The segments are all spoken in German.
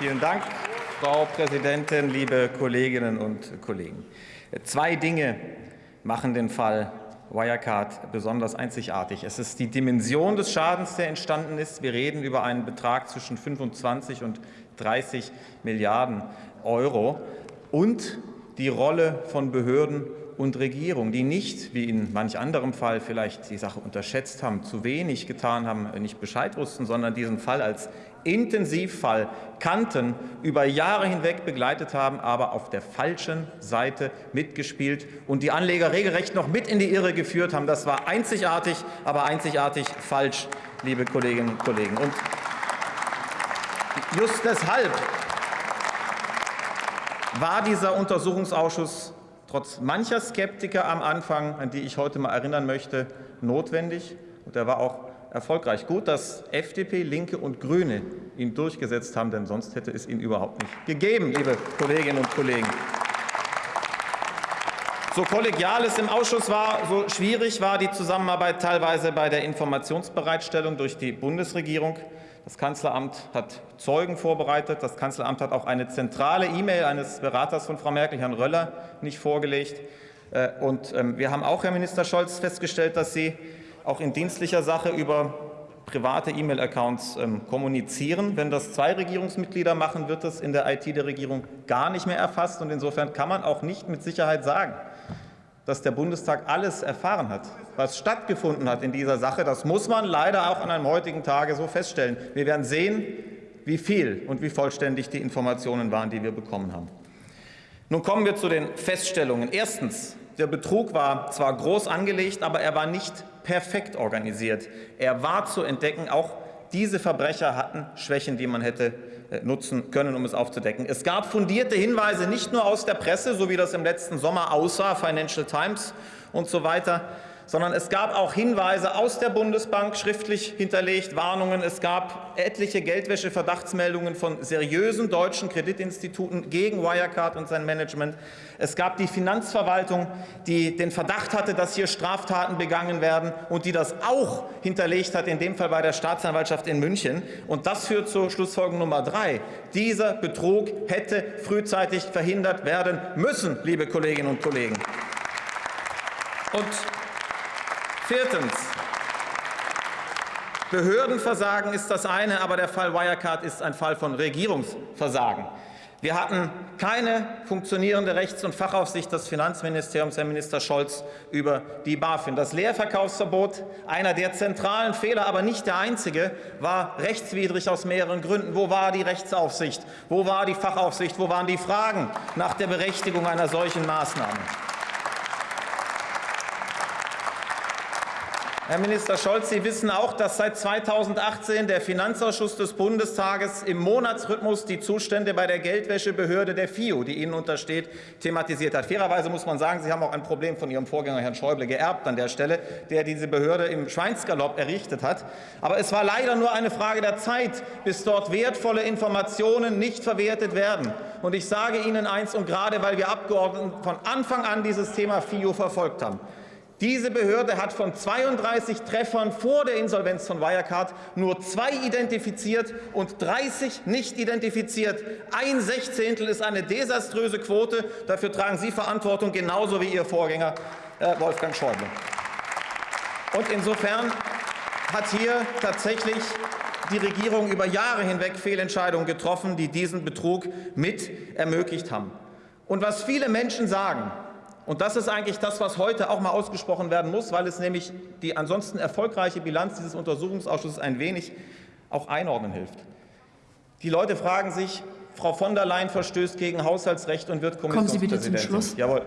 Vielen Dank, Frau Präsidentin, liebe Kolleginnen und Kollegen. Zwei Dinge machen den Fall Wirecard besonders einzigartig. Es ist die Dimension des Schadens, der entstanden ist. Wir reden über einen Betrag zwischen 25 und 30 Milliarden Euro und die Rolle von Behörden und Regierung, die nicht, wie in manch anderem Fall vielleicht die Sache unterschätzt haben, zu wenig getan haben, nicht Bescheid wussten, sondern diesen Fall als Intensivfall kannten, über Jahre hinweg begleitet haben, aber auf der falschen Seite mitgespielt und die Anleger regelrecht noch mit in die Irre geführt haben. Das war einzigartig, aber einzigartig falsch, liebe Kolleginnen und Kollegen. Und just deshalb war dieser Untersuchungsausschuss trotz mancher Skeptiker am Anfang, an die ich heute mal erinnern möchte, notwendig. Und er war auch erfolgreich. Gut, dass FDP, Linke und Grüne ihn durchgesetzt haben, denn sonst hätte es ihn überhaupt nicht gegeben, liebe Kolleginnen und Kollegen. So kollegial es im Ausschuss war, so schwierig war die Zusammenarbeit teilweise bei der Informationsbereitstellung durch die Bundesregierung. Das Kanzleramt hat Zeugen vorbereitet. Das Kanzleramt hat auch eine zentrale E-Mail eines Beraters von Frau Merkel, Herrn Röller, nicht vorgelegt. Äh, und ähm, wir haben auch, Herr Minister Scholz, festgestellt, dass Sie auch in dienstlicher Sache über private E-Mail-Accounts ähm, kommunizieren. Wenn das zwei Regierungsmitglieder machen, wird das in der IT der Regierung gar nicht mehr erfasst. Und insofern kann man auch nicht mit Sicherheit sagen, dass der Bundestag alles erfahren hat, was stattgefunden hat in dieser Sache. Das muss man leider auch an einem heutigen Tage so feststellen. Wir werden sehen, wie viel und wie vollständig die Informationen waren, die wir bekommen haben. Nun kommen wir zu den Feststellungen. Erstens. Der Betrug war zwar groß angelegt, aber er war nicht perfekt organisiert. Er war zu entdecken, auch diese Verbrecher hatten Schwächen, die man hätte äh, nutzen können, um es aufzudecken. Es gab fundierte Hinweise nicht nur aus der Presse, so wie das im letzten Sommer aussah, Financial Times und so weiter, sondern es gab auch Hinweise aus der Bundesbank, schriftlich hinterlegt, Warnungen. Es gab etliche Geldwäsche-Verdachtsmeldungen von seriösen deutschen Kreditinstituten gegen Wirecard und sein Management. Es gab die Finanzverwaltung, die den Verdacht hatte, dass hier Straftaten begangen werden und die das auch hinterlegt hat, in dem Fall bei der Staatsanwaltschaft in München. Und das führt zur Schlussfolgerung Nummer drei. Dieser Betrug hätte frühzeitig verhindert werden müssen, liebe Kolleginnen und Kollegen. Und Viertens. Behördenversagen ist das eine, aber der Fall Wirecard ist ein Fall von Regierungsversagen. Wir hatten keine funktionierende Rechts- und Fachaufsicht des Finanzministeriums, Herr Minister Scholz, über die BaFin. Das Leerverkaufsverbot, einer der zentralen Fehler, aber nicht der einzige, war rechtswidrig aus mehreren Gründen. Wo war die Rechtsaufsicht? Wo war die Fachaufsicht? Wo waren die Fragen nach der Berechtigung einer solchen Maßnahme? Herr Minister Scholz, Sie wissen auch, dass seit 2018 der Finanzausschuss des Bundestages im Monatsrhythmus die Zustände bei der Geldwäschebehörde der FIO, die Ihnen untersteht, thematisiert hat. Fairerweise muss man sagen, Sie haben auch ein Problem von Ihrem Vorgänger Herrn Schäuble geerbt an der Stelle, der diese Behörde im Schweinsgalopp errichtet hat. Aber es war leider nur eine Frage der Zeit, bis dort wertvolle Informationen nicht verwertet werden. Und ich sage Ihnen eins, und gerade weil wir Abgeordneten von Anfang an dieses Thema FIO verfolgt haben, diese Behörde hat von 32 Treffern vor der Insolvenz von Wirecard nur zwei identifiziert und 30 nicht identifiziert. Ein Sechzehntel ist eine desaströse Quote. Dafür tragen Sie Verantwortung, genauso wie Ihr Vorgänger äh, Wolfgang Schäuble. Und insofern hat hier tatsächlich die Regierung über Jahre hinweg Fehlentscheidungen getroffen, die diesen Betrug mit ermöglicht haben. Und was viele Menschen sagen, und das ist eigentlich das, was heute auch mal ausgesprochen werden muss, weil es nämlich die ansonsten erfolgreiche Bilanz dieses Untersuchungsausschusses ein wenig auch einordnen hilft. Die Leute fragen sich, Frau von der Leyen verstößt gegen Haushaltsrecht und wird Kommissionspräsidentin. Kommen Sie bitte zum Schluss. Jawohl.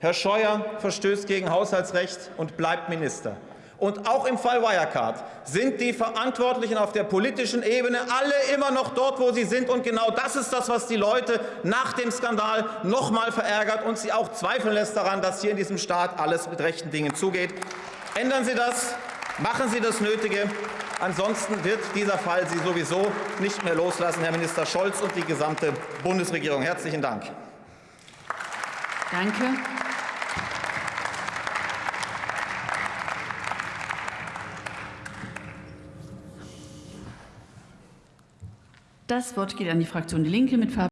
Herr Scheuer verstößt gegen Haushaltsrecht und bleibt Minister. Und auch im Fall Wirecard sind die Verantwortlichen auf der politischen Ebene alle immer noch dort, wo sie sind. Und genau das ist das, was die Leute nach dem Skandal noch mal verärgert und sie auch zweifeln lässt daran, dass hier in diesem Staat alles mit rechten Dingen zugeht. Ändern Sie das, machen Sie das Nötige. Ansonsten wird dieser Fall Sie sowieso nicht mehr loslassen, Herr Minister Scholz und die gesamte Bundesregierung. Herzlichen Dank. Danke. Das Wort geht an die Fraktion Die Linke mit Fabian